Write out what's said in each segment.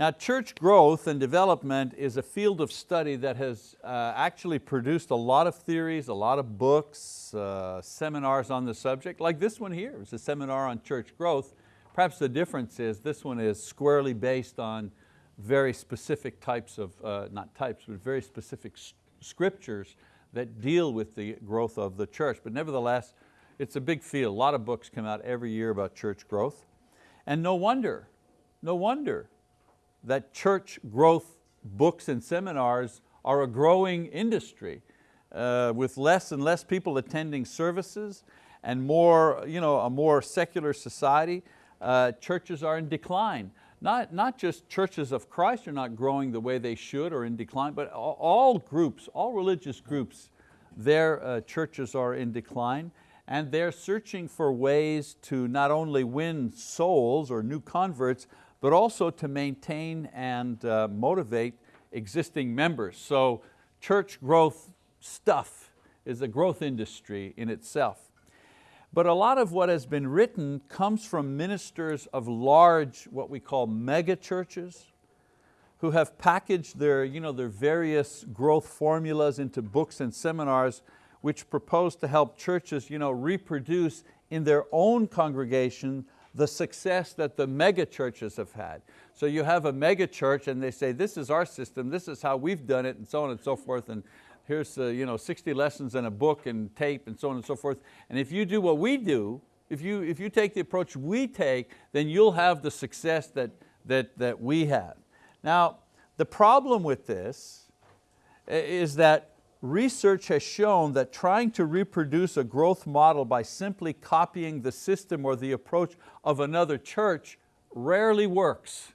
Now church growth and development is a field of study that has uh, actually produced a lot of theories, a lot of books, uh, seminars on the subject, like this one here, it's a seminar on church growth. Perhaps the difference is this one is squarely based on very specific types of, uh, not types, but very specific scriptures that deal with the growth of the church. But nevertheless, it's a big field. A lot of books come out every year about church growth. And no wonder, no wonder that church growth books and seminars are a growing industry uh, with less and less people attending services and more, you know, a more secular society. Uh, churches are in decline. Not, not just churches of Christ are not growing the way they should or in decline, but all, groups, all religious groups, their uh, churches are in decline and they're searching for ways to not only win souls or new converts, but also to maintain and uh, motivate existing members. So church growth stuff is a growth industry in itself. But a lot of what has been written comes from ministers of large, what we call mega churches, who have packaged their, you know, their various growth formulas into books and seminars which propose to help churches you know, reproduce in their own congregation the success that the mega churches have had. So you have a mega church and they say, this is our system, this is how we've done it, and so on and so forth, and here's uh, you know, 60 lessons and a book and tape and so on and so forth. And if you do what we do, if you, if you take the approach we take, then you'll have the success that, that, that we have. Now, the problem with this is that research has shown that trying to reproduce a growth model by simply copying the system or the approach of another church rarely works.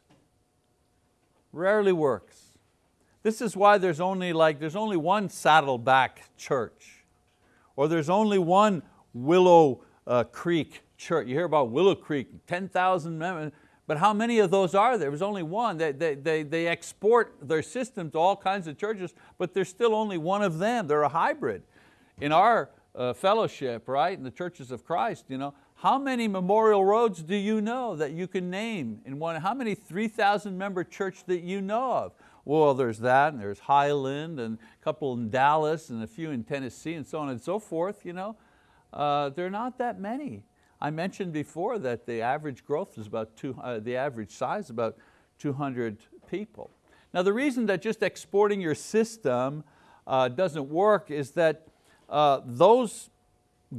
Rarely works. This is why there's only, like, there's only one Saddleback church or there's only one Willow uh, Creek church. You hear about Willow Creek, 10,000 members. But how many of those are there? There was only one. They, they, they, they export their system to all kinds of churches, but there's still only one of them. They're a hybrid. In our uh, fellowship, right, in the churches of Christ, you know, how many memorial roads do you know that you can name in one? How many 3,000 member church that you know of? Well, there's that, and there's Highland, and a couple in Dallas, and a few in Tennessee, and so on and so forth. You know? Uh, there are not that many. I mentioned before that the average growth is about, two, uh, the average size is about 200 people. Now the reason that just exporting your system uh, doesn't work is that uh, those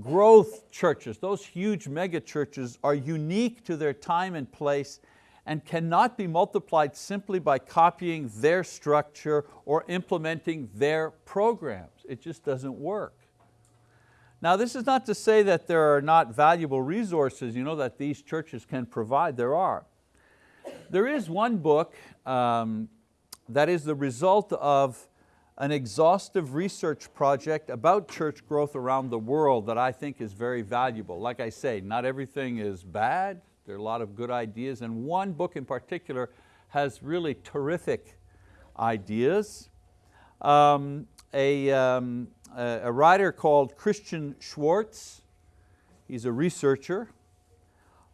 growth churches, those huge mega churches are unique to their time and place and cannot be multiplied simply by copying their structure or implementing their programs. It just doesn't work. Now this is not to say that there are not valuable resources you know, that these churches can provide, there are. There is one book um, that is the result of an exhaustive research project about church growth around the world that I think is very valuable. Like I say, not everything is bad, there are a lot of good ideas, and one book in particular has really terrific ideas. Um, a, um, a writer called Christian Schwarz. He's a researcher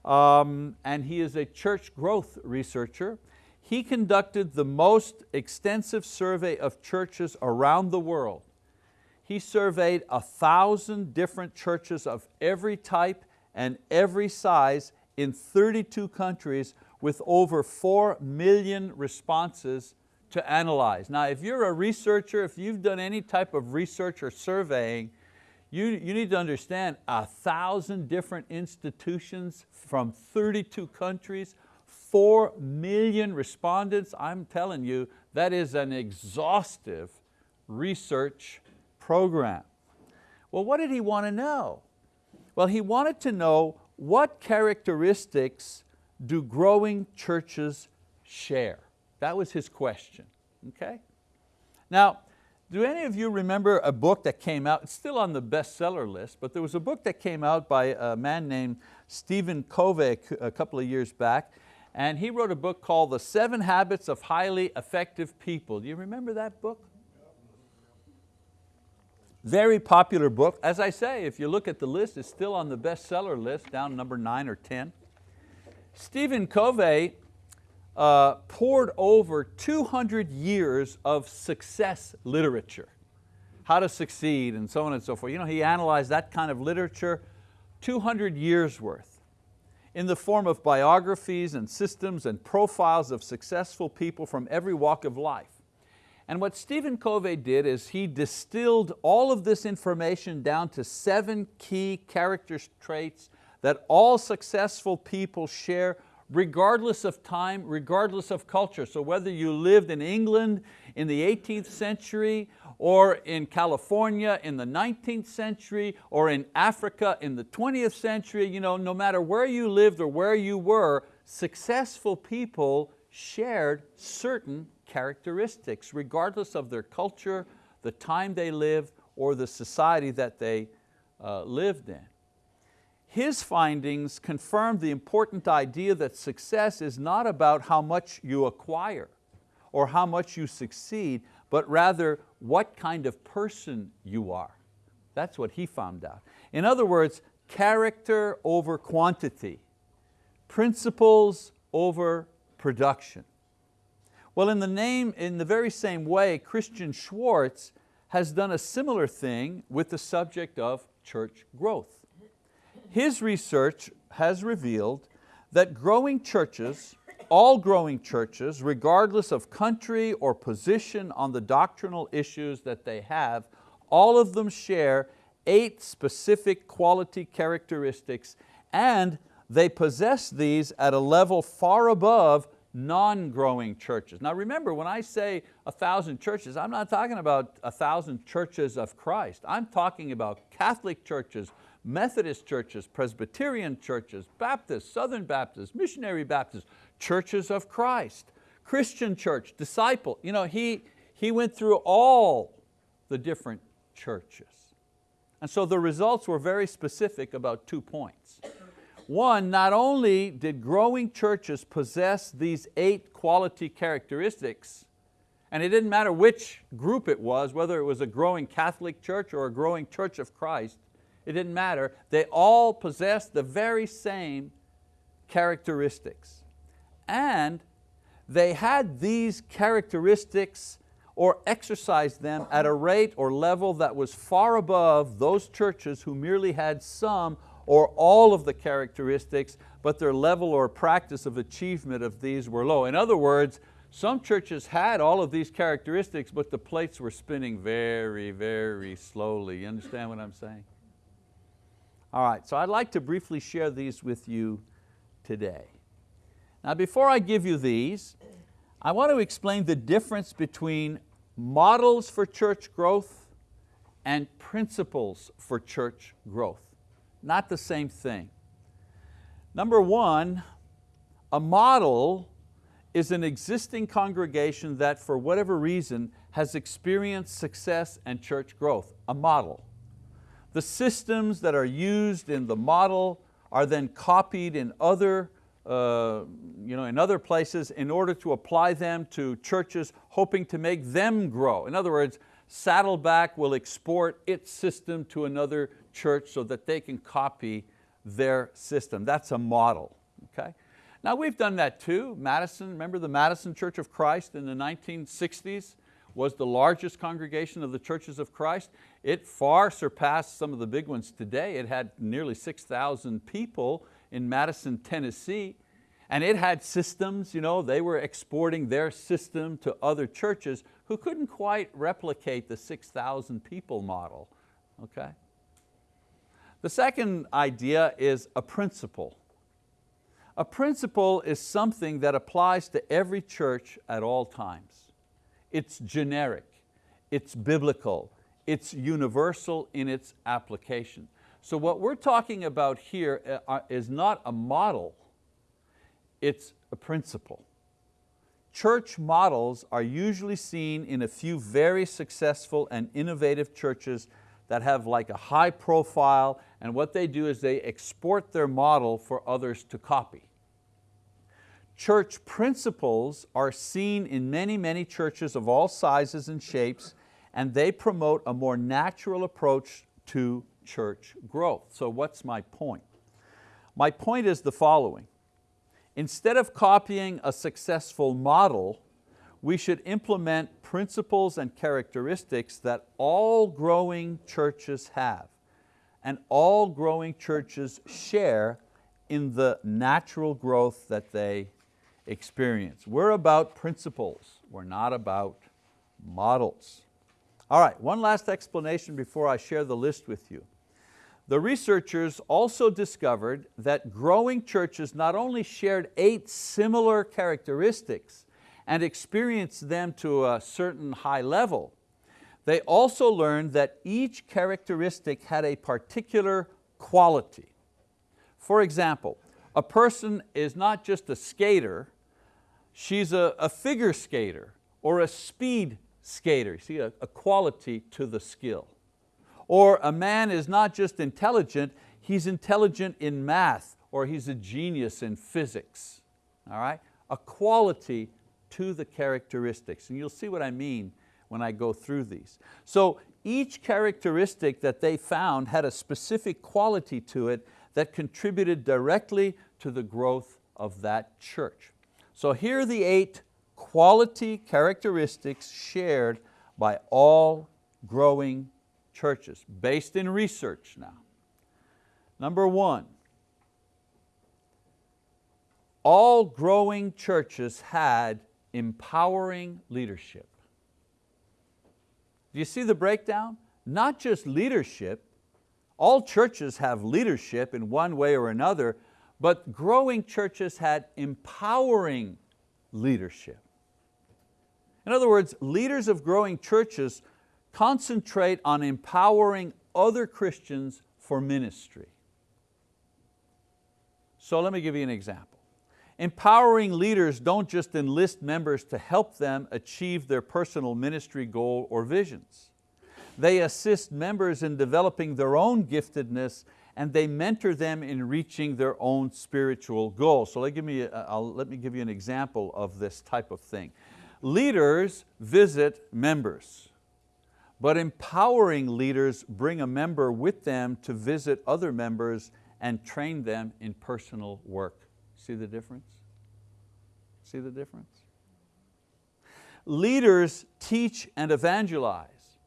um, and he is a church growth researcher. He conducted the most extensive survey of churches around the world. He surveyed a thousand different churches of every type and every size in 32 countries with over 4 million responses to analyze. Now if you're a researcher, if you've done any type of research or surveying, you, you need to understand a thousand different institutions from 32 countries, four million respondents, I'm telling you, that is an exhaustive research program. Well, what did he want to know? Well, he wanted to know what characteristics do growing churches share? That was his question, okay? Now, do any of you remember a book that came out, it's still on the bestseller list, but there was a book that came out by a man named Stephen Covey a couple of years back, and he wrote a book called The Seven Habits of Highly Effective People. Do you remember that book? Very popular book. As I say, if you look at the list, it's still on the bestseller list, down number nine or 10. Stephen Covey uh, pored over 200 years of success literature, how to succeed and so on and so forth. You know, he analyzed that kind of literature, 200 years worth, in the form of biographies and systems and profiles of successful people from every walk of life. And what Stephen Covey did is he distilled all of this information down to seven key character traits that all successful people share regardless of time, regardless of culture. So whether you lived in England in the 18th century or in California in the 19th century or in Africa in the 20th century, you know, no matter where you lived or where you were, successful people shared certain characteristics regardless of their culture, the time they lived, or the society that they uh, lived in. His findings confirmed the important idea that success is not about how much you acquire or how much you succeed, but rather what kind of person you are. That's what he found out. In other words, character over quantity, principles over production. Well, in the, name, in the very same way, Christian Schwarz has done a similar thing with the subject of church growth. His research has revealed that growing churches, all growing churches, regardless of country or position on the doctrinal issues that they have, all of them share eight specific quality characteristics and they possess these at a level far above non-growing churches. Now remember, when I say a thousand churches, I'm not talking about a thousand churches of Christ. I'm talking about Catholic churches, Methodist churches, Presbyterian churches, Baptist, Southern Baptist, Missionary Baptist, churches of Christ, Christian church, disciple. You know, he, he went through all the different churches. And so the results were very specific about two points. One, not only did growing churches possess these eight quality characteristics, and it didn't matter which group it was, whether it was a growing Catholic church or a growing church of Christ, it didn't matter. They all possessed the very same characteristics. And they had these characteristics or exercised them at a rate or level that was far above those churches who merely had some or all of the characteristics, but their level or practice of achievement of these were low. In other words, some churches had all of these characteristics, but the plates were spinning very, very slowly. You understand what I'm saying? All right, so I'd like to briefly share these with you today. Now before I give you these, I want to explain the difference between models for church growth and principles for church growth. Not the same thing. Number one, a model is an existing congregation that for whatever reason has experienced success and church growth, a model. The systems that are used in the model are then copied in other, uh, you know, in other places in order to apply them to churches hoping to make them grow. In other words, Saddleback will export its system to another church so that they can copy their system. That's a model, okay? Now we've done that too. Madison, remember the Madison Church of Christ in the 1960s? was the largest congregation of the churches of Christ. It far surpassed some of the big ones today. It had nearly 6,000 people in Madison, Tennessee, and it had systems, you know, they were exporting their system to other churches who couldn't quite replicate the 6,000 people model, okay? The second idea is a principle. A principle is something that applies to every church at all times. It's generic, it's biblical, it's universal in its application. So what we're talking about here uh, uh, is not a model, it's a principle. Church models are usually seen in a few very successful and innovative churches that have like a high profile and what they do is they export their model for others to copy. Church principles are seen in many, many churches of all sizes and shapes, and they promote a more natural approach to church growth. So what's my point? My point is the following. Instead of copying a successful model, we should implement principles and characteristics that all growing churches have and all growing churches share in the natural growth that they experience. We're about principles, we're not about models. All right, one last explanation before I share the list with you. The researchers also discovered that growing churches not only shared eight similar characteristics and experienced them to a certain high level, they also learned that each characteristic had a particular quality. For example, a person is not just a skater, she's a, a figure skater or a speed skater. You see, a, a quality to the skill. Or a man is not just intelligent, he's intelligent in math or he's a genius in physics. All right? A quality to the characteristics. And you'll see what I mean when I go through these. So each characteristic that they found had a specific quality to it that contributed directly to the growth of that church. So here are the eight quality characteristics shared by all growing churches, based in research now. Number one, all growing churches had empowering leadership. Do you see the breakdown? Not just leadership, all churches have leadership in one way or another, but growing churches had empowering leadership. In other words, leaders of growing churches concentrate on empowering other Christians for ministry. So let me give you an example. Empowering leaders don't just enlist members to help them achieve their personal ministry goal or visions. They assist members in developing their own giftedness and they mentor them in reaching their own spiritual goals. So let, give me, let me give you an example of this type of thing. Leaders visit members, but empowering leaders bring a member with them to visit other members and train them in personal work. See the difference? See the difference? Leaders teach and evangelize,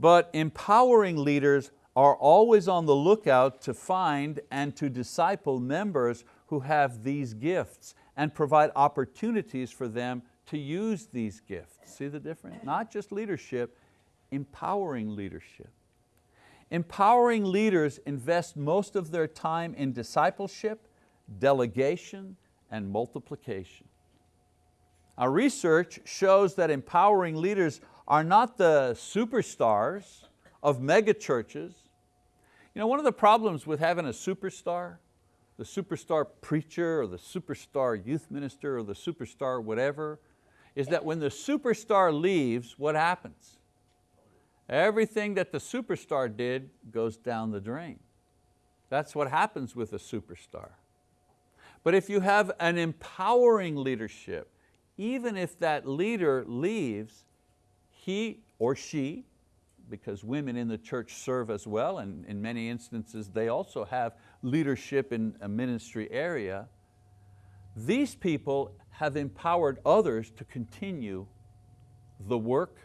but empowering leaders are always on the lookout to find and to disciple members who have these gifts and provide opportunities for them to use these gifts. See the difference? Not just leadership, empowering leadership. Empowering leaders invest most of their time in discipleship, delegation, and multiplication. Our research shows that empowering leaders are not the superstars of mega churches. You know, one of the problems with having a superstar, the superstar preacher or the superstar youth minister or the superstar whatever, is that when the superstar leaves, what happens? Everything that the superstar did goes down the drain. That's what happens with a superstar. But if you have an empowering leadership, even if that leader leaves, he or she, because women in the church serve as well, and in many instances they also have leadership in a ministry area, these people have empowered others to continue the work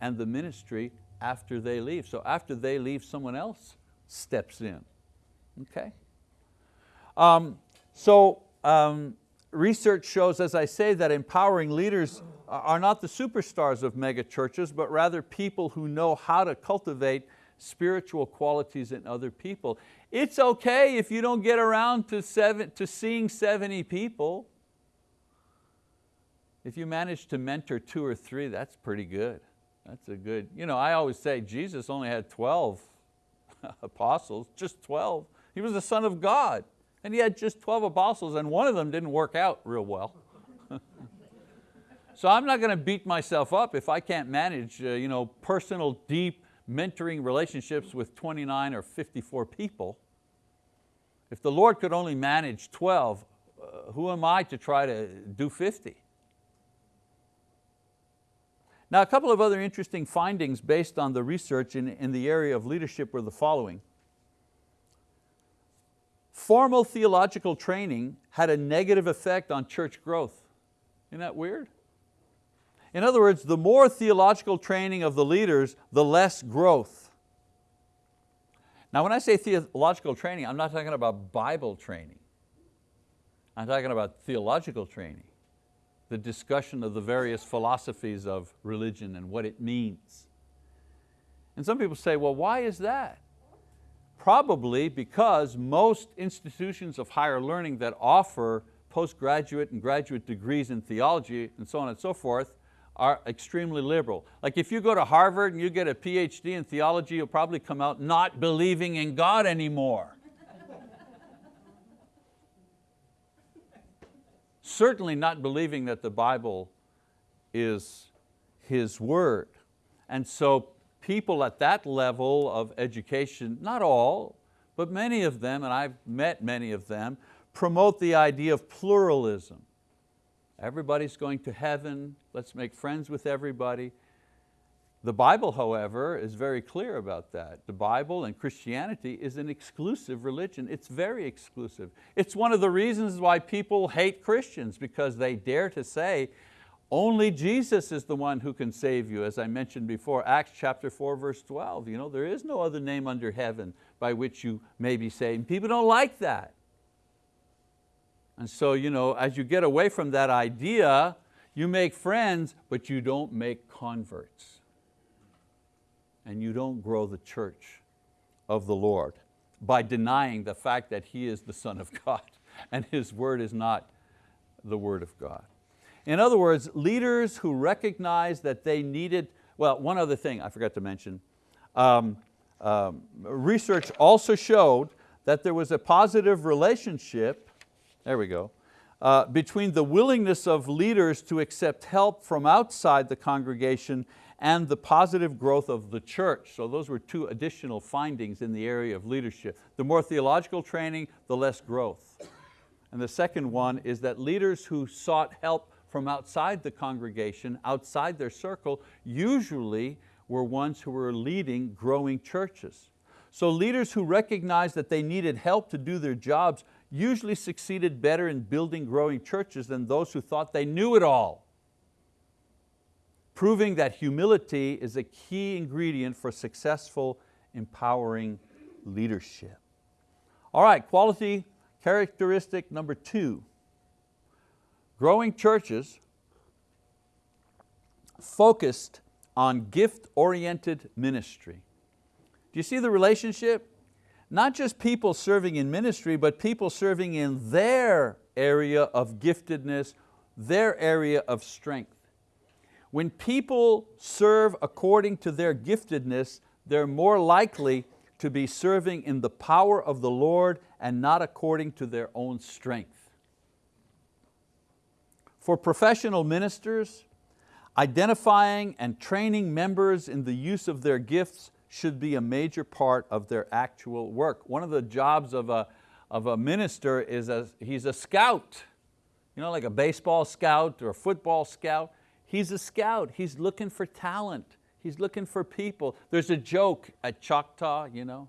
and the ministry after they leave. So after they leave, someone else steps in, okay? Um, so um, research shows, as I say, that empowering leaders are not the superstars of mega churches, but rather people who know how to cultivate spiritual qualities in other people. It's okay if you don't get around to, seven, to seeing 70 people. If you manage to mentor two or three, that's pretty good. That's a good, you know, I always say Jesus only had 12 apostles, just 12. He was the son of God and he had just 12 apostles and one of them didn't work out real well. so I'm not going to beat myself up if I can't manage uh, you know, personal, deep mentoring relationships with 29 or 54 people. If the Lord could only manage 12, uh, who am I to try to do 50? Now a couple of other interesting findings based on the research in, in the area of leadership were the following. formal theological training had a negative effect on church growth. Isn't that weird? In other words, the more theological training of the leaders, the less growth. Now when I say theological training, I'm not talking about Bible training. I'm talking about theological training, the discussion of the various philosophies of religion and what it means. And some people say, well, why is that? Probably because most institutions of higher learning that offer postgraduate and graduate degrees in theology and so on and so forth are extremely liberal. Like if you go to Harvard and you get a PhD in theology, you'll probably come out not believing in God anymore. Certainly not believing that the Bible is His word. And so people at that level of education, not all, but many of them, and I've met many of them, promote the idea of pluralism. Everybody's going to heaven, let's make friends with everybody. The Bible, however, is very clear about that. The Bible and Christianity is an exclusive religion. It's very exclusive. It's one of the reasons why people hate Christians because they dare to say, only Jesus is the one who can save you, as I mentioned before, Acts chapter 4, verse 12. You know, there is no other name under heaven by which you may be saved. People don't like that. And so you know, as you get away from that idea, you make friends, but you don't make converts. And you don't grow the church of the Lord by denying the fact that He is the Son of God and His word is not the word of God. In other words, leaders who recognize that they needed, well, one other thing I forgot to mention, um, um, research also showed that there was a positive relationship there we go. Uh, between the willingness of leaders to accept help from outside the congregation and the positive growth of the church. So those were two additional findings in the area of leadership. The more theological training, the less growth. And the second one is that leaders who sought help from outside the congregation, outside their circle, usually were ones who were leading growing churches. So leaders who recognized that they needed help to do their jobs usually succeeded better in building growing churches than those who thought they knew it all. Proving that humility is a key ingredient for successful, empowering leadership. All right, quality characteristic number two. Growing churches focused on gift-oriented ministry. Do you see the relationship? Not just people serving in ministry, but people serving in their area of giftedness, their area of strength. When people serve according to their giftedness, they're more likely to be serving in the power of the Lord and not according to their own strength. For professional ministers, identifying and training members in the use of their gifts should be a major part of their actual work. One of the jobs of a, of a minister is a, he's a scout, you know, like a baseball scout or a football scout. He's a scout, he's looking for talent. He's looking for people. There's a joke at Choctaw, you know.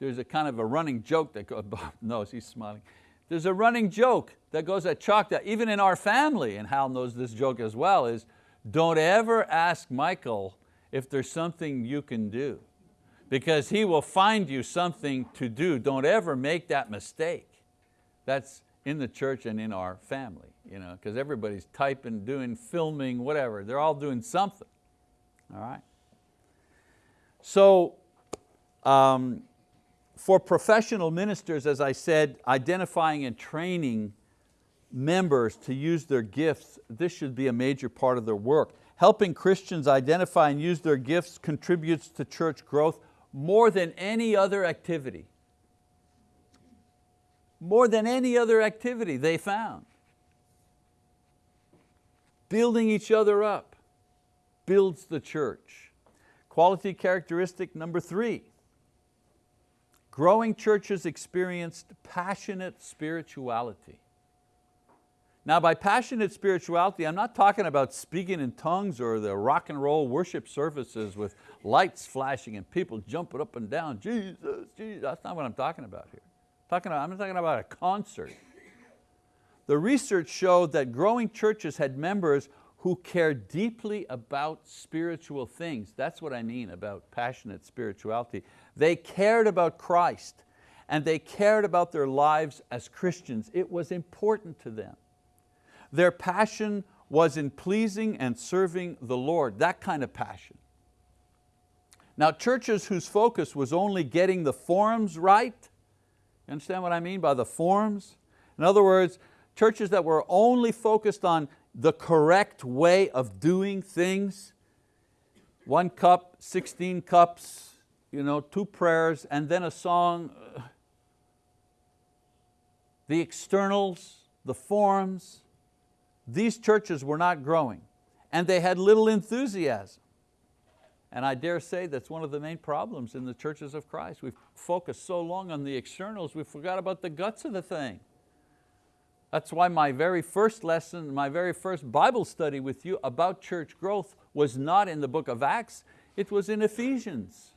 There's a kind of a running joke that goes, Bob knows, he's smiling. There's a running joke that goes at Choctaw, even in our family, and Hal knows this joke as well, is don't ever ask Michael if there's something you can do because he will find you something to do. Don't ever make that mistake. That's in the church and in our family, you know, because everybody's typing, doing, filming, whatever. They're all doing something, all right? So, um, for professional ministers, as I said, identifying and training members to use their gifts, this should be a major part of their work. Helping Christians identify and use their gifts contributes to church growth more than any other activity. More than any other activity they found. Building each other up builds the church. Quality characteristic number three, growing churches experienced passionate spirituality. Now by passionate spirituality, I'm not talking about speaking in tongues or the rock and roll worship services with lights flashing and people jumping up and down, Jesus, Jesus, that's not what I'm talking about here. Talking about, I'm talking about a concert. The research showed that growing churches had members who cared deeply about spiritual things. That's what I mean about passionate spirituality. They cared about Christ and they cared about their lives as Christians. It was important to them. Their passion was in pleasing and serving the Lord, that kind of passion. Now churches whose focus was only getting the forms right, you understand what I mean by the forms? In other words, churches that were only focused on the correct way of doing things, one cup, 16 cups, you know, two prayers, and then a song, the externals, the forms, these churches were not growing and they had little enthusiasm. And I dare say that's one of the main problems in the churches of Christ. We've focused so long on the externals, we forgot about the guts of the thing. That's why my very first lesson, my very first Bible study with you about church growth was not in the book of Acts, it was in Ephesians.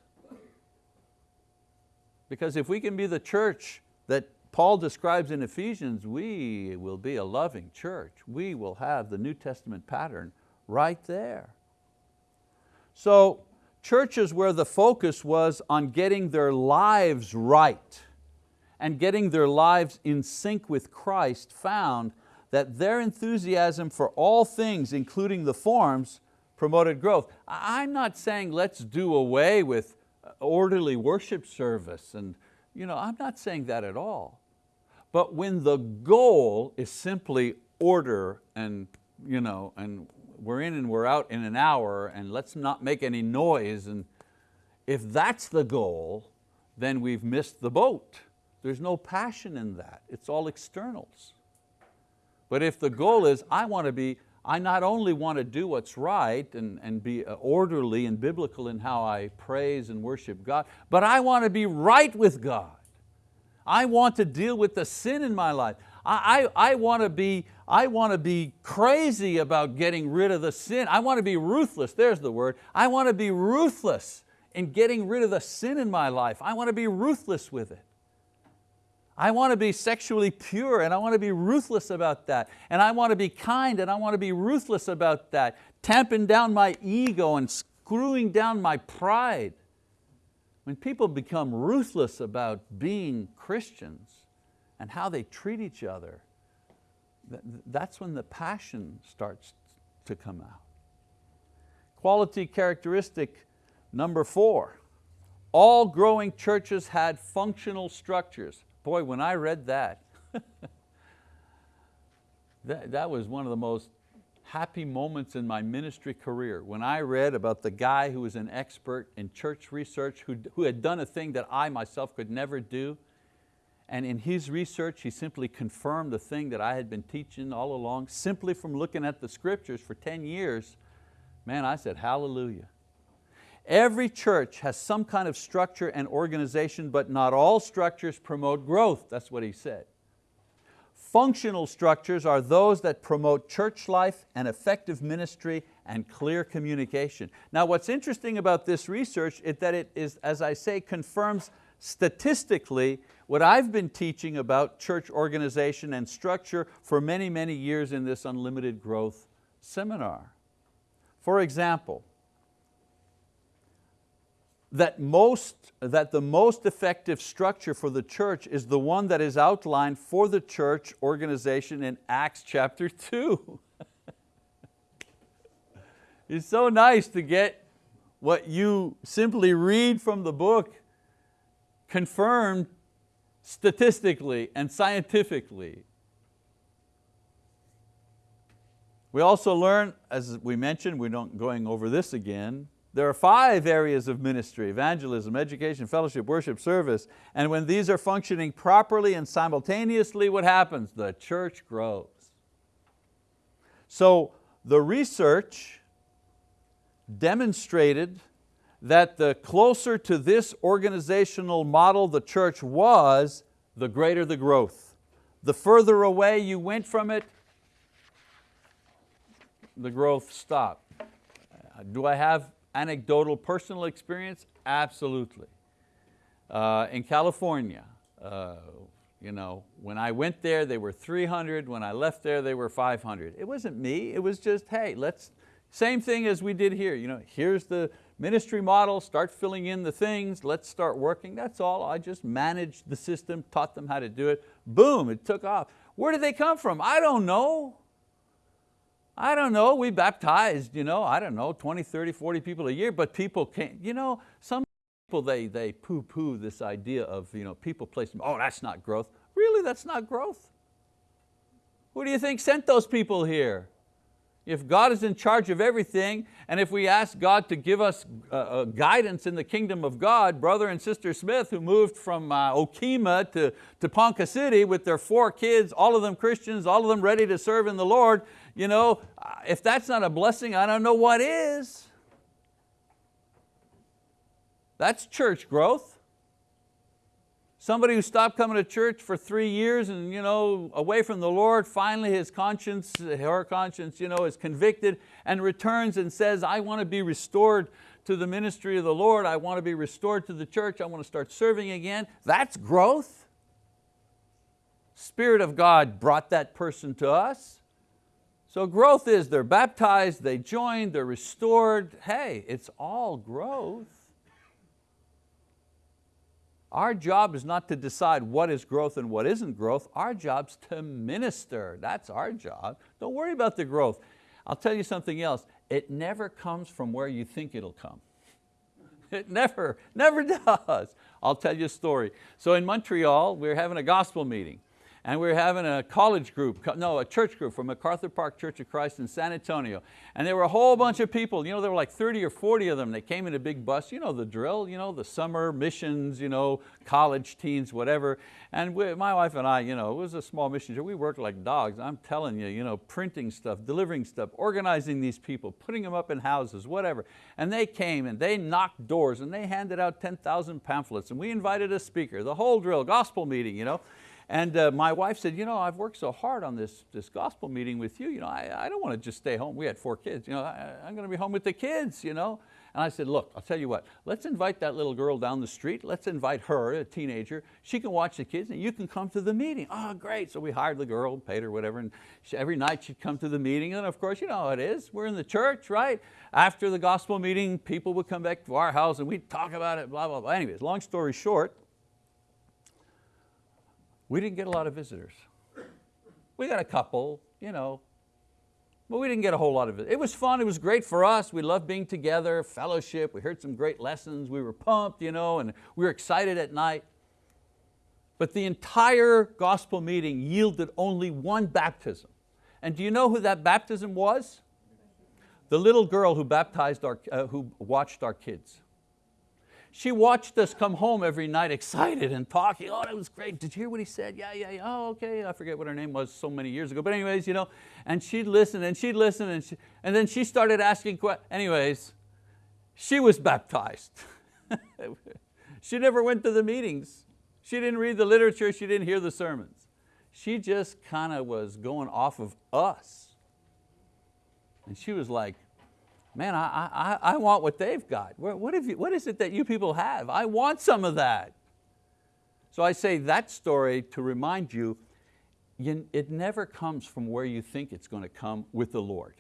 Because if we can be the church that Paul describes in Ephesians, we will be a loving church. We will have the New Testament pattern right there. So churches where the focus was on getting their lives right and getting their lives in sync with Christ found that their enthusiasm for all things, including the forms, promoted growth. I'm not saying let's do away with uh, orderly worship service and you know, I'm not saying that at all. But when the goal is simply order and, you know, and we're in and we're out in an hour and let's not make any noise, and if that's the goal, then we've missed the boat. There's no passion in that, it's all externals. But if the goal is, I want to be, I not only want to do what's right and, and be uh, orderly and biblical in how I praise and worship God, but I want to be right with God. I want to deal with the sin in my life. I, I, I, want to be, I want to be crazy about getting rid of the sin. I want to be ruthless, there's the word. I want to be ruthless in getting rid of the sin in my life. I want to be ruthless with it. I want to be sexually pure and I want to be ruthless about that. And I want to be kind and I want to be ruthless about that. Tamping down my ego and screwing down my pride. When people become ruthless about being Christians and how they treat each other, that's when the passion starts to come out. Quality characteristic number four, all growing churches had functional structures. Boy, when I read that, that, that was one of the most happy moments in my ministry career when I read about the guy who was an expert in church research who, who had done a thing that I myself could never do. And in his research, he simply confirmed the thing that I had been teaching all along, simply from looking at the scriptures for 10 years. Man, I said, hallelujah. Every church has some kind of structure and organization, but not all structures promote growth, that's what he said. Functional structures are those that promote church life and effective ministry and clear communication. Now what's interesting about this research is that it is, as I say, confirms statistically what I've been teaching about church organization and structure for many, many years in this Unlimited Growth seminar. For example, that, most, that the most effective structure for the church is the one that is outlined for the church organization in Acts chapter two. it's so nice to get what you simply read from the book confirmed statistically and scientifically. We also learn, as we mentioned, we're not going over this again, there are five areas of ministry, evangelism, education, fellowship, worship, service, and when these are functioning properly and simultaneously, what happens? The church grows. So the research demonstrated that the closer to this organizational model the church was, the greater the growth. The further away you went from it, the growth stopped. Do I have Anecdotal personal experience? Absolutely. Uh, in California, uh, You know, when I went there, they were 300. When I left there, they were 500. It wasn't me, it was just, hey, let's, same thing as we did here. You know, here's the ministry model, start filling in the things, let's start working. That's all, I just managed the system, taught them how to do it. Boom, it took off. Where did they come from? I don't know. I don't know, we baptized, you know, I don't know, 20, 30, 40 people a year, but people came, you know, some people, they, they poo-poo this idea of you know, people placing, oh, that's not growth. Really, that's not growth? Who do you think sent those people here? If God is in charge of everything, and if we ask God to give us uh, uh, guidance in the kingdom of God, brother and sister Smith, who moved from uh, Okemah to, to Ponca City with their four kids, all of them Christians, all of them ready to serve in the Lord, you know, if that's not a blessing, I don't know what is. That's church growth. Somebody who stopped coming to church for three years and you know, away from the Lord, finally his conscience, her conscience you know, is convicted and returns and says, I want to be restored to the ministry of the Lord, I want to be restored to the church, I want to start serving again. That's growth. Spirit of God brought that person to us. So growth is they're baptized, they joined, they're restored. Hey, it's all growth. Our job is not to decide what is growth and what isn't growth. Our job's to minister. That's our job. Don't worry about the growth. I'll tell you something else. It never comes from where you think it'll come. It never, never does. I'll tell you a story. So in Montreal, we were having a gospel meeting and we were having a college group, no, a church group from MacArthur Park Church of Christ in San Antonio. And there were a whole bunch of people, you know, there were like 30 or 40 of them. They came in a big bus, you know the drill, you know, the summer missions, you know, college teens, whatever. And we, my wife and I, you know, it was a small mission, we worked like dogs. I'm telling you, you know, printing stuff, delivering stuff, organizing these people, putting them up in houses, whatever. And they came and they knocked doors and they handed out 10,000 pamphlets and we invited a speaker, the whole drill, gospel meeting, you know. And uh, my wife said, you know, I've worked so hard on this, this gospel meeting with you, you know, I, I don't want to just stay home. We had four kids, you know, I, I'm going to be home with the kids, you know. And I said, look, I'll tell you what, let's invite that little girl down the street. Let's invite her, a teenager. She can watch the kids and you can come to the meeting. Oh, great. So we hired the girl, paid her whatever, and she, every night she'd come to the meeting. And of course, you know how it is. We're in the church, right? After the gospel meeting, people would come back to our house and we'd talk about it, blah, blah, blah. Anyways, long story short, we didn't get a lot of visitors. We got a couple, you know, but we didn't get a whole lot of it. It was fun, it was great for us. We loved being together, fellowship, we heard some great lessons, we were pumped, you know, and we were excited at night. But the entire gospel meeting yielded only one baptism. And do you know who that baptism was? The little girl who baptized our, uh, who watched our kids. She watched us come home every night excited and talking, oh, that was great. Did you hear what he said? Yeah, yeah, yeah, oh, okay. I forget what her name was so many years ago. But anyways, you know, and she'd listen and she'd listen and, she, and then she started asking questions. Anyways, she was baptized. she never went to the meetings. She didn't read the literature, she didn't hear the sermons. She just kind of was going off of us. And she was like, man, I, I, I want what they've got. What, have you, what is it that you people have? I want some of that. So I say that story to remind you, you it never comes from where you think it's going to come with the Lord.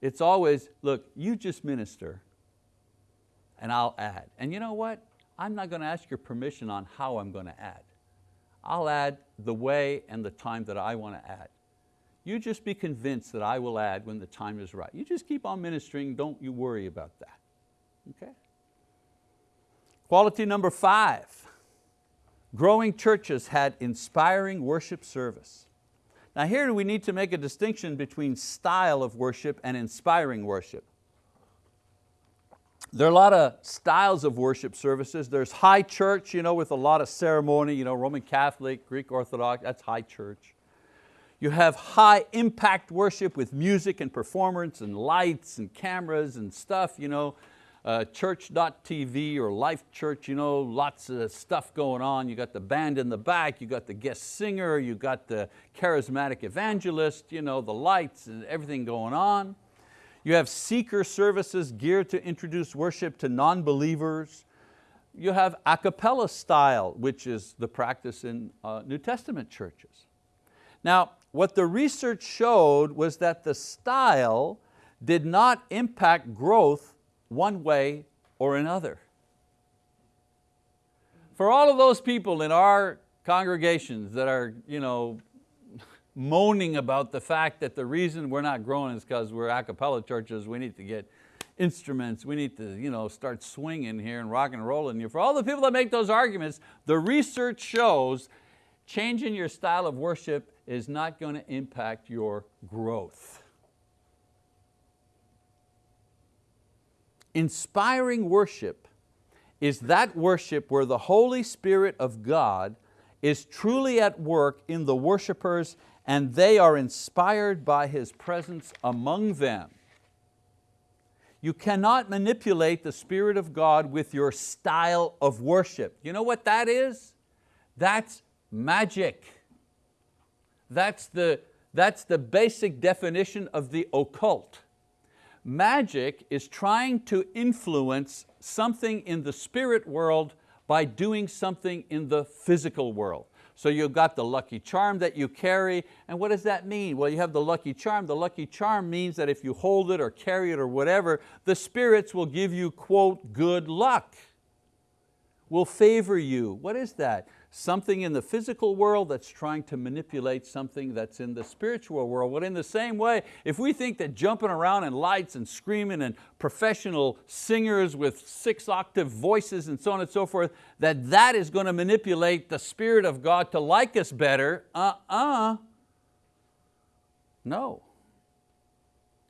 It's always, look, you just minister and I'll add. And you know what? I'm not going to ask your permission on how I'm going to add. I'll add the way and the time that I want to add. You just be convinced that I will add when the time is right. You just keep on ministering, don't you worry about that, okay? Quality number five, growing churches had inspiring worship service. Now here we need to make a distinction between style of worship and inspiring worship. There are a lot of styles of worship services. There's high church you know, with a lot of ceremony, you know, Roman Catholic, Greek Orthodox, that's high church. You have high impact worship with music and performance and lights and cameras and stuff, you know, uh, church.tv or Life Church, you know, lots of stuff going on. You got the band in the back, you got the guest singer, you got the charismatic evangelist, you know, the lights and everything going on. You have seeker services geared to introduce worship to non-believers you have a cappella style, which is the practice in uh, New Testament churches. Now, what the research showed was that the style did not impact growth one way or another. For all of those people in our congregations that are you know, moaning about the fact that the reason we're not growing is because we're a cappella churches, we need to get instruments, we need to you know, start swinging here and rock and rolling here. For all the people that make those arguments, the research shows changing your style of worship is not going to impact your growth. Inspiring worship is that worship where the Holy Spirit of God is truly at work in the worshipers and they are inspired by His presence among them. You cannot manipulate the Spirit of God with your style of worship. You know what that is? That's magic. That's the, that's the basic definition of the occult. Magic is trying to influence something in the spirit world by doing something in the physical world. So you've got the lucky charm that you carry, and what does that mean? Well, you have the lucky charm. The lucky charm means that if you hold it or carry it or whatever, the spirits will give you, quote, good luck, will favor you. What is that? Something in the physical world that's trying to manipulate something that's in the spiritual world. But in the same way, if we think that jumping around in lights and screaming and professional singers with six octave voices and so on and so forth, that that is going to manipulate the Spirit of God to like us better, uh-uh, no.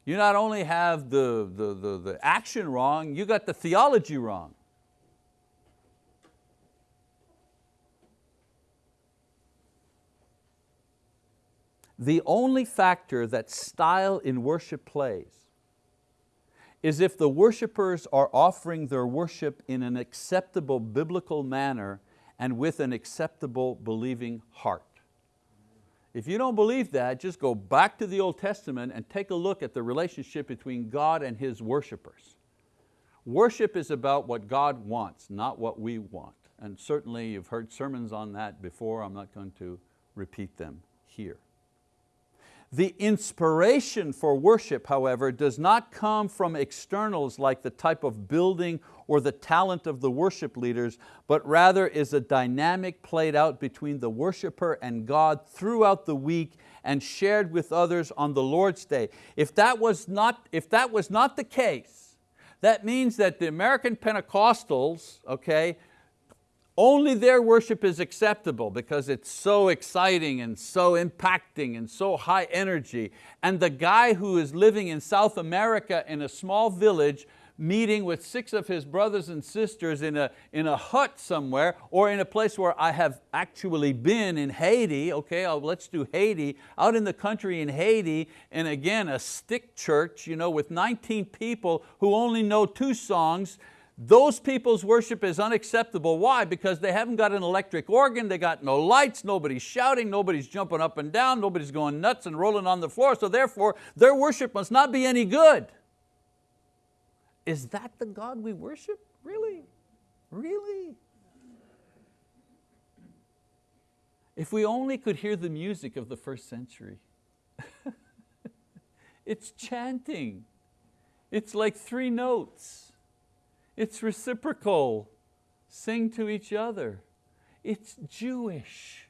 You not only have the, the, the, the action wrong, you got the theology wrong. The only factor that style in worship plays is if the worshipers are offering their worship in an acceptable biblical manner and with an acceptable believing heart. If you don't believe that, just go back to the Old Testament and take a look at the relationship between God and His worshipers. Worship is about what God wants, not what we want. And certainly you've heard sermons on that before, I'm not going to repeat them here. The inspiration for worship, however, does not come from externals like the type of building or the talent of the worship leaders, but rather is a dynamic played out between the worshiper and God throughout the week and shared with others on the Lord's Day. If that was not, if that was not the case, that means that the American Pentecostals, okay, only their worship is acceptable because it's so exciting and so impacting and so high energy. And the guy who is living in South America in a small village meeting with six of his brothers and sisters in a, in a hut somewhere or in a place where I have actually been in Haiti, okay, oh, let's do Haiti, out in the country in Haiti, and again, a stick church you know, with 19 people who only know two songs, those people's worship is unacceptable. Why? Because they haven't got an electric organ, they got no lights, nobody's shouting, nobody's jumping up and down, nobody's going nuts and rolling on the floor, so therefore their worship must not be any good. Is that the God we worship? Really? Really? If we only could hear the music of the first century. it's chanting. It's like three notes. It's reciprocal. Sing to each other. It's Jewish.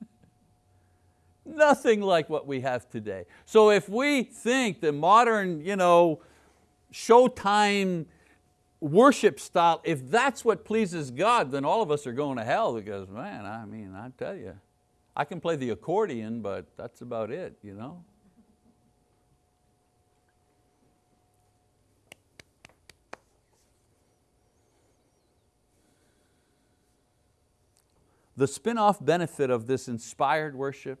Nothing like what we have today. So if we think the modern you know, showtime worship style, if that's what pleases God, then all of us are going to hell because man, I mean, I tell you, I can play the accordion, but that's about it. You know? The spin-off benefit of this inspired worship,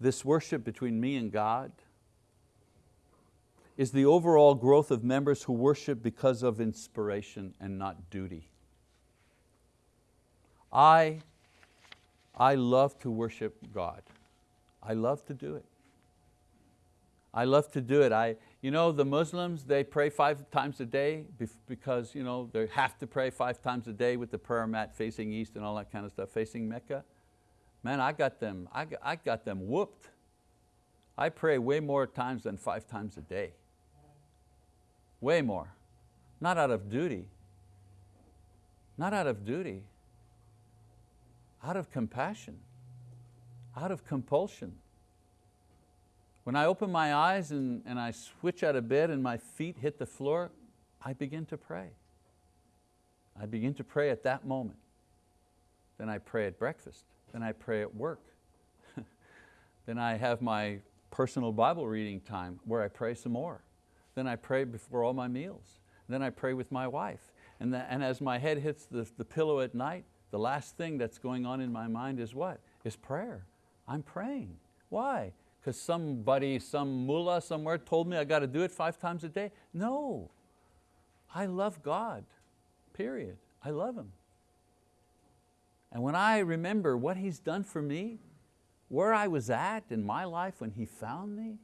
this worship between me and God, is the overall growth of members who worship because of inspiration and not duty. I, I love to worship God. I love to do it. I love to do it. I, You know, the Muslims, they pray five times a day because you know, they have to pray five times a day with the prayer mat facing east and all that kind of stuff, facing Mecca. Man, I got them, I got, I got them whooped. I pray way more times than five times a day. Way more. Not out of duty. Not out of duty. Out of compassion. Out of compulsion. When I open my eyes and, and I switch out of bed and my feet hit the floor, I begin to pray. I begin to pray at that moment. Then I pray at breakfast. Then I pray at work. then I have my personal Bible reading time where I pray some more. Then I pray before all my meals. Then I pray with my wife. And, the, and as my head hits the, the pillow at night, the last thing that's going on in my mind is what? Is prayer. I'm praying. Why? Because somebody, some mullah somewhere told me I got to do it five times a day. No, I love God, period. I love Him. And when I remember what He's done for me, where I was at in my life when He found me,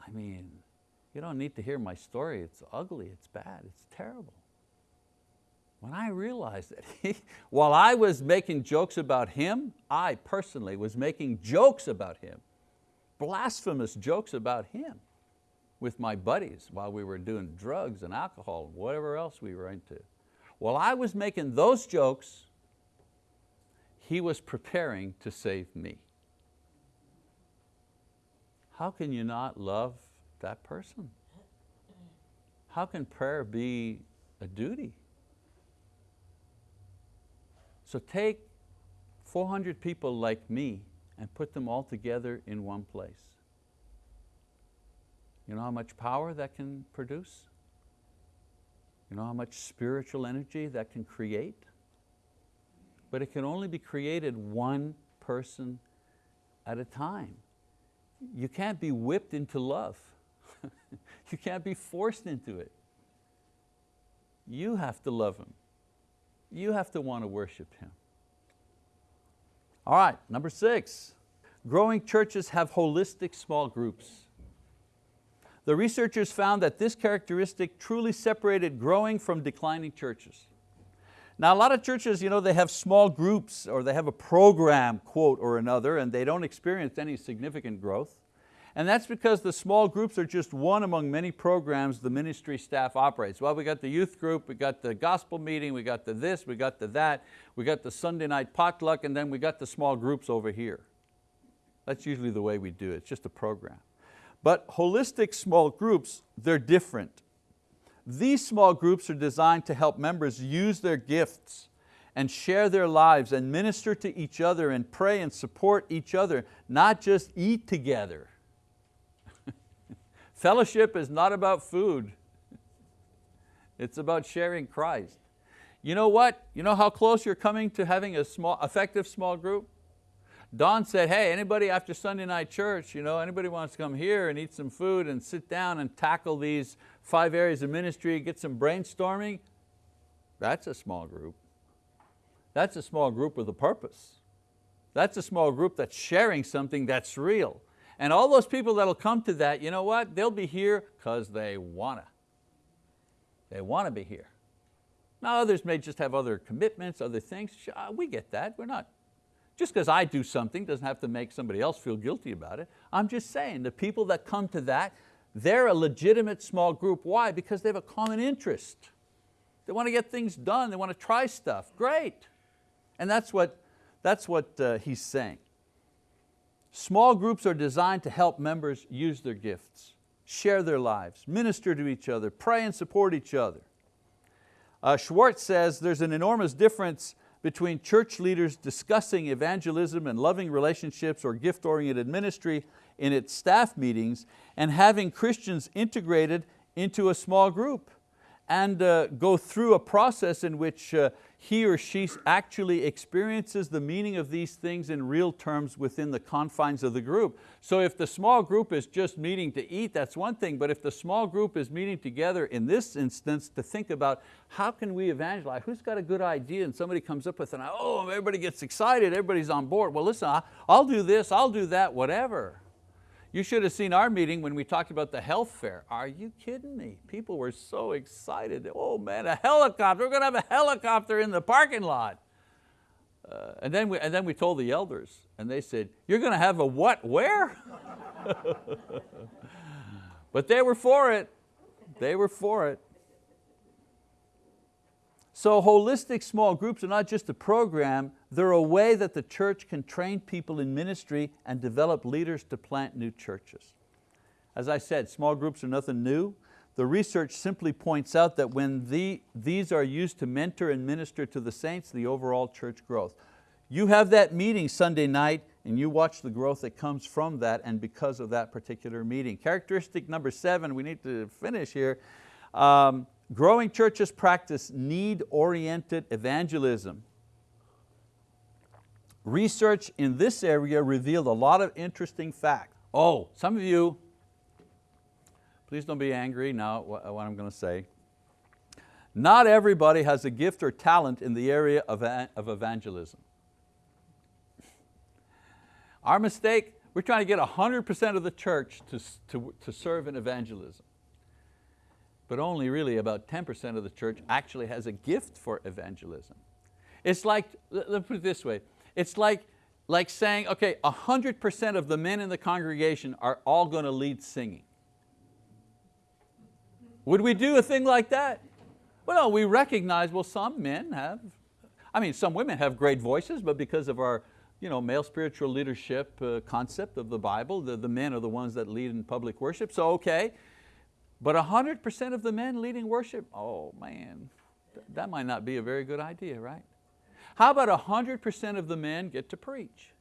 I mean, you don't need to hear my story. It's ugly, it's bad, it's terrible. When I realized that he, while I was making jokes about Him, I personally was making jokes about Him blasphemous jokes about him with my buddies while we were doing drugs and alcohol, and whatever else we were into. While I was making those jokes, he was preparing to save me. How can you not love that person? How can prayer be a duty? So take 400 people like me and put them all together in one place. You know how much power that can produce? You know how much spiritual energy that can create? But it can only be created one person at a time. You can't be whipped into love. you can't be forced into it. You have to love Him. You have to want to worship Him. All right, number six, growing churches have holistic small groups. The researchers found that this characteristic truly separated growing from declining churches. Now a lot of churches, you know, they have small groups or they have a program, quote, or another, and they don't experience any significant growth. And that's because the small groups are just one among many programs the ministry staff operates. Well, we got the youth group, we got the gospel meeting, we got the this, we got the that, we got the Sunday night potluck, and then we got the small groups over here. That's usually the way we do it, it's just a program. But holistic small groups, they're different. These small groups are designed to help members use their gifts and share their lives and minister to each other and pray and support each other, not just eat together. Fellowship is not about food. It's about sharing Christ. You know what? You know how close you're coming to having a small, effective small group? Don said, hey, anybody after Sunday night church, you know, anybody wants to come here and eat some food and sit down and tackle these five areas of ministry, get some brainstorming, that's a small group. That's a small group with a purpose. That's a small group that's sharing something that's real. And all those people that'll come to that, you know what? They'll be here because they wanna. They want to be here. Now others may just have other commitments, other things. We get that, we're not. Just because I do something doesn't have to make somebody else feel guilty about it. I'm just saying, the people that come to that, they're a legitimate small group. Why? Because they have a common interest. They want to get things done, they want to try stuff, great. And that's what, that's what uh, he's saying. Small groups are designed to help members use their gifts, share their lives, minister to each other, pray and support each other. Uh, Schwarz says there's an enormous difference between church leaders discussing evangelism and loving relationships or gift-oriented ministry in its staff meetings and having Christians integrated into a small group and uh, go through a process in which uh, he or she actually experiences the meaning of these things in real terms within the confines of the group. So if the small group is just meeting to eat, that's one thing, but if the small group is meeting together in this instance to think about how can we evangelize, who's got a good idea and somebody comes up with an, oh, everybody gets excited, everybody's on board. Well listen, I'll do this, I'll do that, whatever. You should have seen our meeting when we talked about the health fair. Are you kidding me? People were so excited. Oh man, a helicopter, we're going to have a helicopter in the parking lot. Uh, and, then we, and then we told the elders and they said, you're going to have a what, where? but they were for it. They were for it. So holistic small groups are not just a program, they're a way that the church can train people in ministry and develop leaders to plant new churches. As I said, small groups are nothing new. The research simply points out that when the, these are used to mentor and minister to the saints, the overall church growth. You have that meeting Sunday night and you watch the growth that comes from that and because of that particular meeting. Characteristic number seven, we need to finish here. Um, growing churches practice need-oriented evangelism. Research in this area revealed a lot of interesting facts. Oh, some of you, please don't be angry now what, I'm going to say. Not everybody has a gift or talent in the area of, of evangelism. Our mistake, we're trying to get 100% of the church to, to, to serve in evangelism. But only really about 10% of the church actually has a gift for evangelism. It's like, let's put it this way, it's like, like saying, okay, 100% of the men in the congregation are all going to lead singing. Would we do a thing like that? Well, we recognize, well, some men have, I mean, some women have great voices, but because of our you know, male spiritual leadership uh, concept of the Bible. The, the men are the ones that lead in public worship, so okay. But 100% of the men leading worship, oh man, th that might not be a very good idea, right? How about 100% of the men get to preach?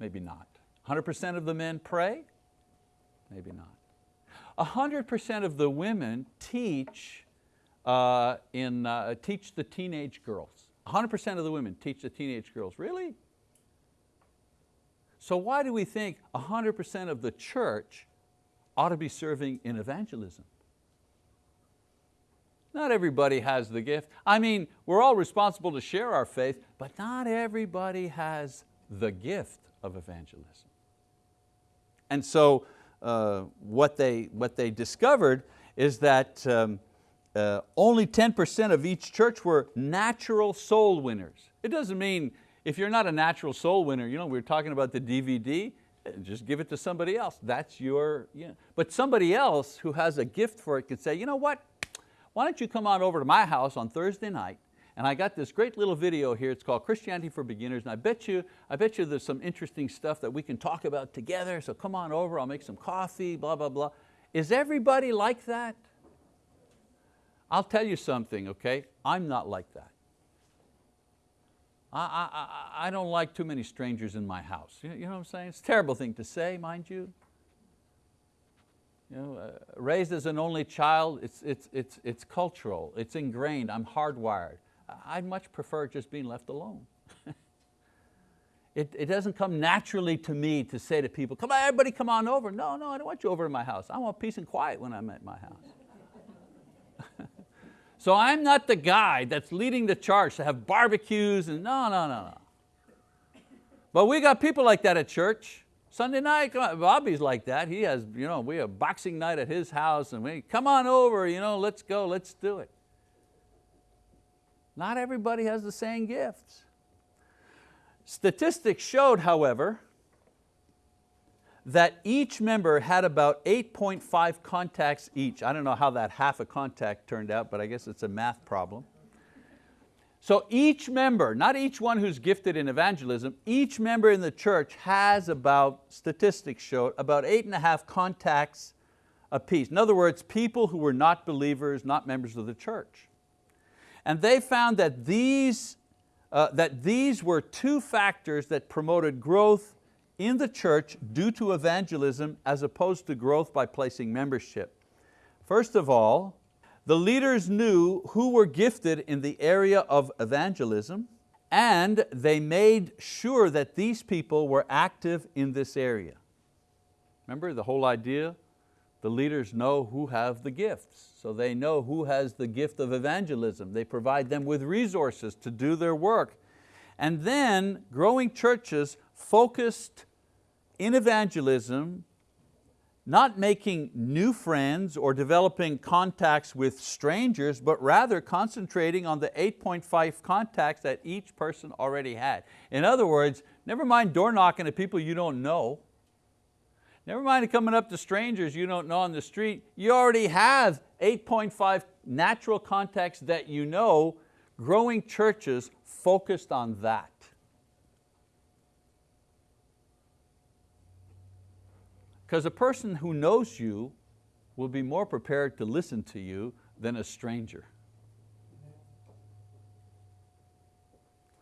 Maybe not. 100% of the men pray? Maybe not. 100% of the women teach, uh, in, uh, teach the teenage girls. 100% of the women teach the teenage girls, really? So why do we think 100% of the church ought to be serving in evangelism? Not everybody has the gift. I mean, we're all responsible to share our faith, but not everybody has the gift of evangelism. And so uh, what, they, what they discovered is that um, uh, only 10% of each church were natural soul winners. It doesn't mean if you're not a natural soul winner, you know, we are talking about the DVD, eh, just give it to somebody else. That's your, but somebody else who has a gift for it could say, you know what, why don't you come on over to my house on Thursday night and I got this great little video here, it's called Christianity for Beginners, and I bet you, I bet you there's some interesting stuff that we can talk about together, so come on over, I'll make some coffee, blah, blah, blah. Is everybody like that? I'll tell you something, okay? I'm not like that. I, I, I don't like too many strangers in my house. You know what I'm saying? It's a terrible thing to say, mind you. You know, uh, raised as an only child, it's, it's, it's, it's cultural, it's ingrained, I'm hardwired. I'd much prefer just being left alone. it, it doesn't come naturally to me to say to people, come on, everybody come on over. No, no, I don't want you over to my house. I want peace and quiet when I'm at my house. So I'm not the guy that's leading the charge to have barbecues and no, no, no, no. But we got people like that at church. Sunday night, Bobby's like that. He has, you know, we have boxing night at his house and we, come on over, you know, let's go, let's do it. Not everybody has the same gifts. Statistics showed, however, that each member had about 8.5 contacts each. I don't know how that half a contact turned out, but I guess it's a math problem. So each member, not each one who's gifted in evangelism, each member in the church has about, statistics show, about eight and a half contacts apiece. In other words, people who were not believers, not members of the church. And they found that these, uh, that these were two factors that promoted growth in the church due to evangelism as opposed to growth by placing membership. First of all, the leaders knew who were gifted in the area of evangelism and they made sure that these people were active in this area. Remember the whole idea? The leaders know who have the gifts. So they know who has the gift of evangelism. They provide them with resources to do their work. And then growing churches focused in evangelism, not making new friends or developing contacts with strangers, but rather concentrating on the 8.5 contacts that each person already had. In other words, never mind door knocking to people you don't know, never mind coming up to strangers you don't know on the street, you already have 8.5 natural contacts that you know, growing churches focused on that. Because a person who knows you will be more prepared to listen to you than a stranger.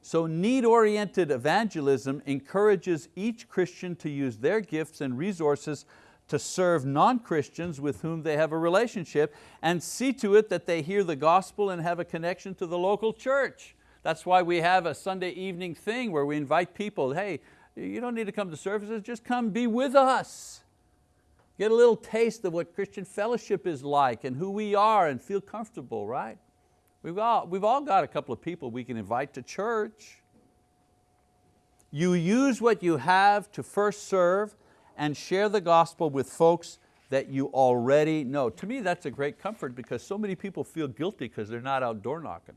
So need-oriented evangelism encourages each Christian to use their gifts and resources to serve non-Christians with whom they have a relationship and see to it that they hear the gospel and have a connection to the local church. That's why we have a Sunday evening thing where we invite people, hey, you don't need to come to services, just come be with us. Get a little taste of what Christian fellowship is like and who we are and feel comfortable, right? We've all, we've all got a couple of people we can invite to church. You use what you have to first serve and share the gospel with folks that you already know. To me, that's a great comfort because so many people feel guilty because they're not out door knocking.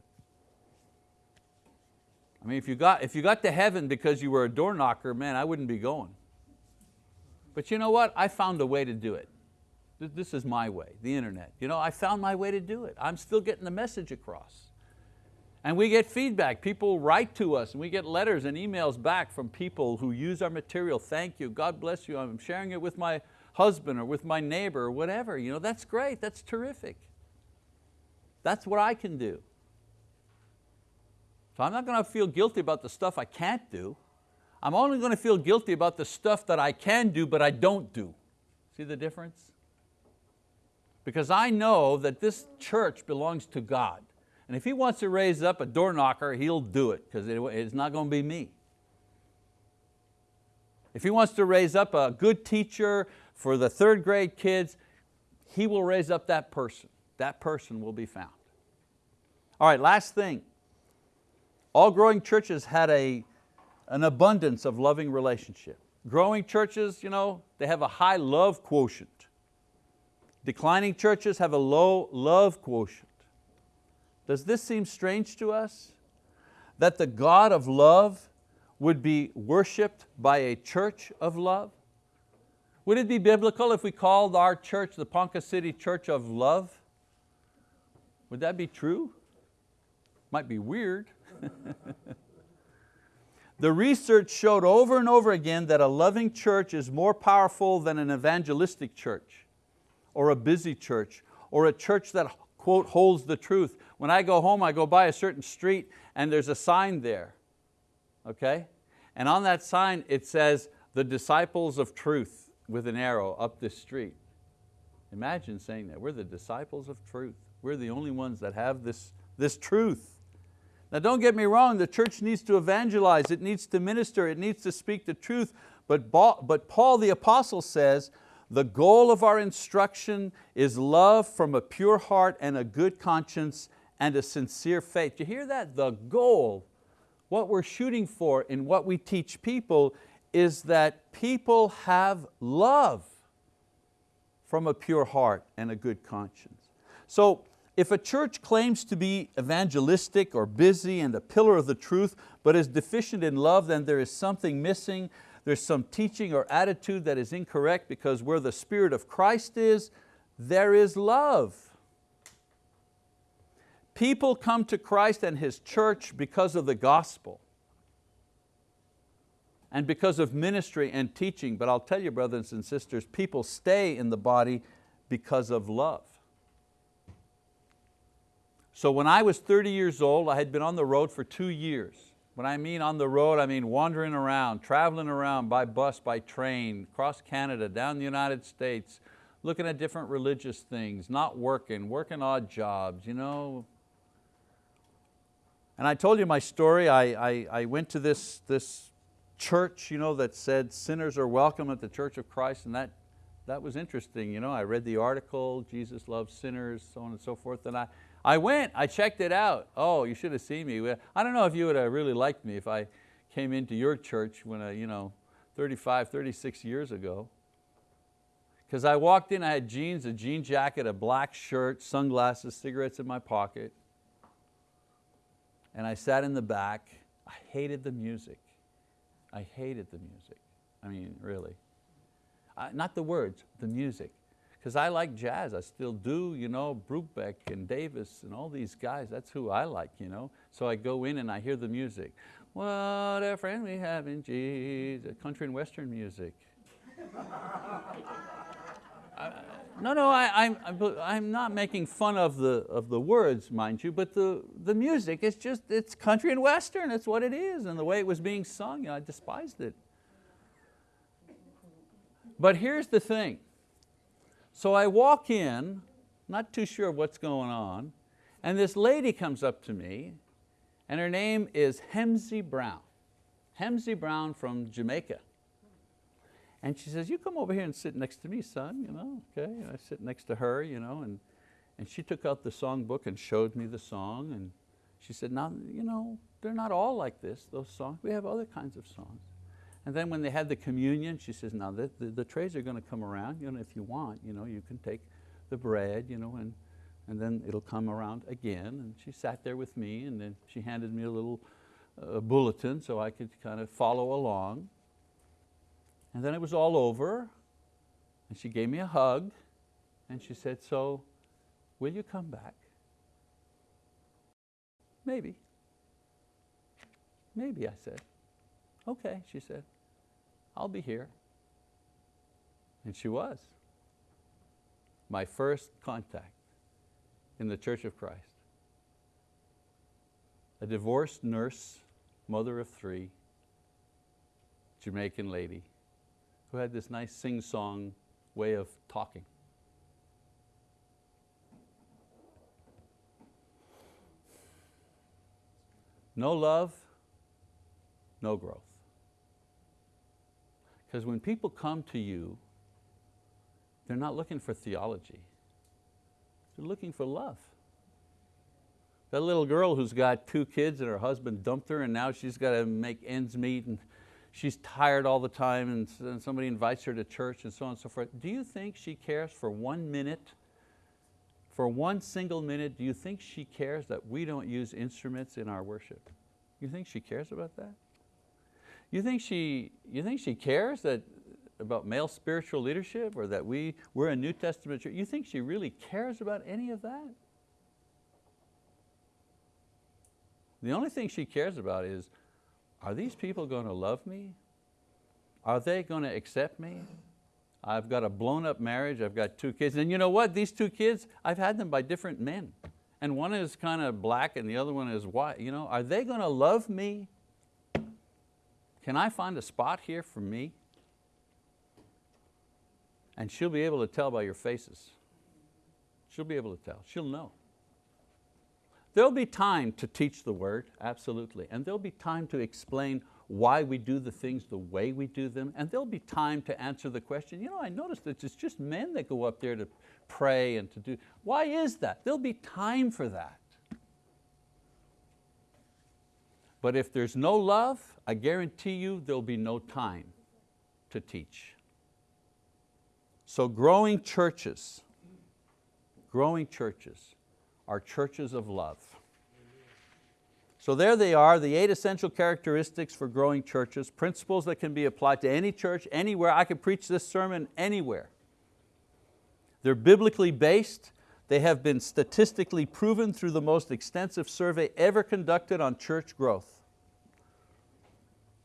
I mean, if you, got, if you got to heaven because you were a door knocker, man, I wouldn't be going. But you know what? I found a way to do it. This is my way, the internet. You know, I found my way to do it. I'm still getting the message across. And we get feedback. People write to us and we get letters and emails back from people who use our material. Thank you, God bless you. I'm sharing it with my husband or with my neighbor or whatever. You know, that's great, that's terrific. That's what I can do. So I'm not going to feel guilty about the stuff I can't do. I'm only going to feel guilty about the stuff that I can do but I don't do. See the difference? Because I know that this church belongs to God. And if He wants to raise up a door knocker, He'll do it because it's not going to be me. If He wants to raise up a good teacher for the third grade kids, He will raise up that person. That person will be found. All right, last thing. All growing churches had a an abundance of loving relationship. Growing churches, you know, they have a high love quotient. Declining churches have a low love quotient. Does this seem strange to us? That the God of love would be worshiped by a church of love? Would it be biblical if we called our church the Ponca City Church of Love? Would that be true? Might be weird. The research showed over and over again that a loving church is more powerful than an evangelistic church or a busy church or a church that quote holds the truth. When I go home, I go by a certain street and there's a sign there, okay? And on that sign it says, the disciples of truth with an arrow up this street. Imagine saying that, we're the disciples of truth. We're the only ones that have this, this truth. Now don't get me wrong, the church needs to evangelize, it needs to minister, it needs to speak the truth, but, Paul the apostle says, the goal of our instruction is love from a pure heart and a good conscience and a sincere faith. You hear that? The goal, what we're shooting for in what we teach people is that people have love from a pure heart and a good conscience. So if a church claims to be evangelistic or busy and a pillar of the truth, but is deficient in love, then there is something missing. There's some teaching or attitude that is incorrect because where the Spirit of Christ is, there is love. People come to Christ and His church because of the gospel and because of ministry and teaching, but I'll tell you brothers and sisters, people stay in the body because of love. So when I was 30 years old, I had been on the road for two years. When I mean on the road, I mean wandering around, traveling around by bus, by train, across Canada, down the United States, looking at different religious things, not working, working odd jobs, you know. And I told you my story, I, I, I went to this, this church you know, that said sinners are welcome at the Church of Christ and that, that was interesting. You know, I read the article, Jesus loves sinners, so on and so forth, and I, I went, I checked it out. Oh, you should have seen me. I don't know if you would have really liked me if I came into your church when, I, you know, 35, 36 years ago. Because I walked in, I had jeans, a jean jacket, a black shirt, sunglasses, cigarettes in my pocket. And I sat in the back. I hated the music. I hated the music. I mean, really. Not the words, the music. Because I like jazz, I still do, you know, Brubeck and Davis and all these guys, that's who I like, you know. So I go in and I hear the music. What a friend we have in Jesus, country and western music. I, no, no, I, am I'm, I'm not making fun of the, of the words, mind you, but the, the music, it's just, it's country and western, it's what it is, and the way it was being sung, you know, I despised it. But here's the thing. So I walk in, not too sure what's going on, and this lady comes up to me, and her name is Hemsey Brown. Hemsey Brown from Jamaica. And she says, you come over here and sit next to me, son, you know, okay? And I sit next to her, you know, and, and she took out the songbook and showed me the song, and she said, now, you know, they're not all like this, those songs. We have other kinds of songs. And then when they had the communion, she says, now the, the, the trays are going to come around, you know, if you want, you know, you can take the bread, you know, and, and then it'll come around again. And she sat there with me and then she handed me a little uh, bulletin so I could kind of follow along. And then it was all over and she gave me a hug and she said, so will you come back? Maybe. Maybe, I said. Okay, she said, I'll be here. And she was. My first contact in the Church of Christ. A divorced nurse, mother of three, Jamaican lady, who had this nice sing-song way of talking. No love, no growth. Because when people come to you, they're not looking for theology. They're looking for love. That little girl who's got two kids and her husband dumped her and now she's got to make ends meet and she's tired all the time and somebody invites her to church and so on and so forth. Do you think she cares for one minute, for one single minute, do you think she cares that we don't use instruments in our worship? You think she cares about that? You think she, you think she cares that, about male spiritual leadership or that we, we're a New Testament church? You think she really cares about any of that? The only thing she cares about is, are these people going to love me? Are they going to accept me? I've got a blown up marriage, I've got two kids, and you know what, these two kids, I've had them by different men. And one is kind of black and the other one is white. You know, are they going to love me? Can I find a spot here for me? And she'll be able to tell by your faces. She'll be able to tell, she'll know. There'll be time to teach the word, absolutely, and there'll be time to explain why we do the things the way we do them, and there'll be time to answer the question, you know, I noticed that it's just men that go up there to pray and to do, why is that? There'll be time for that. But if there's no love, I guarantee you there'll be no time to teach. So growing churches, growing churches are churches of love. So there they are, the eight essential characteristics for growing churches, principles that can be applied to any church, anywhere. I could preach this sermon anywhere. They're biblically based, they have been statistically proven through the most extensive survey ever conducted on church growth.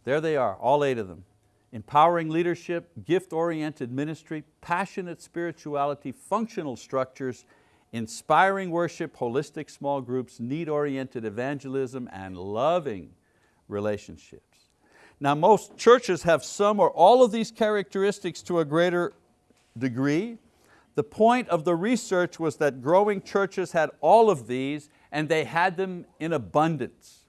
There they are, all eight of them. Empowering leadership, gift-oriented ministry, passionate spirituality, functional structures, inspiring worship, holistic small groups, need-oriented evangelism, and loving relationships. Now most churches have some or all of these characteristics to a greater degree, the point of the research was that growing churches had all of these and they had them in abundance.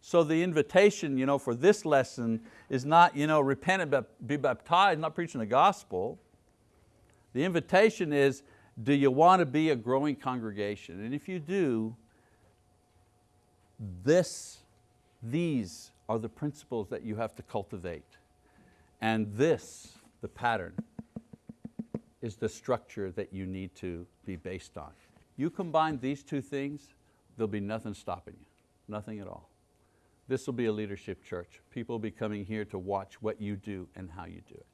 So the invitation you know, for this lesson is not you know, repent and be baptized, not preaching the gospel. The invitation is, do you want to be a growing congregation? And if you do, this, these are the principles that you have to cultivate. And this, the pattern, is the structure that you need to be based on. You combine these two things, there'll be nothing stopping you, nothing at all. This will be a leadership church. People will be coming here to watch what you do and how you do it.